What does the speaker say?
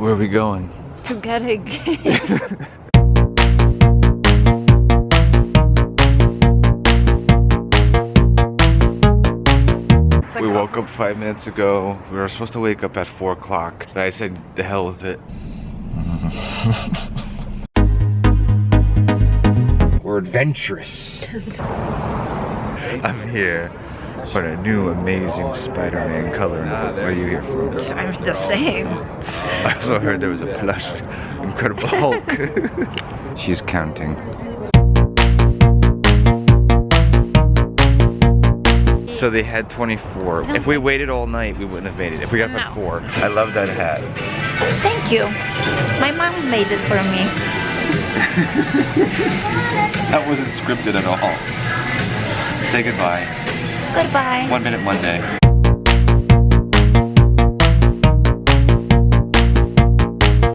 Where are we going? To get a game. We woke up five minutes ago. We were supposed to wake up at four o'clock, but I said the hell with it. we're adventurous. I'm here for a new amazing Spider-Man color. What are you here for? I'm the same. I also heard there was a plush Incredible Hulk. She's counting. So they had 24. If we waited all night, we wouldn't have made it. If we got No. 4. I love that hat. Thank you. My mom made it for me. That wasn't scripted at all. Say goodbye. Goodbye. One minute, one day.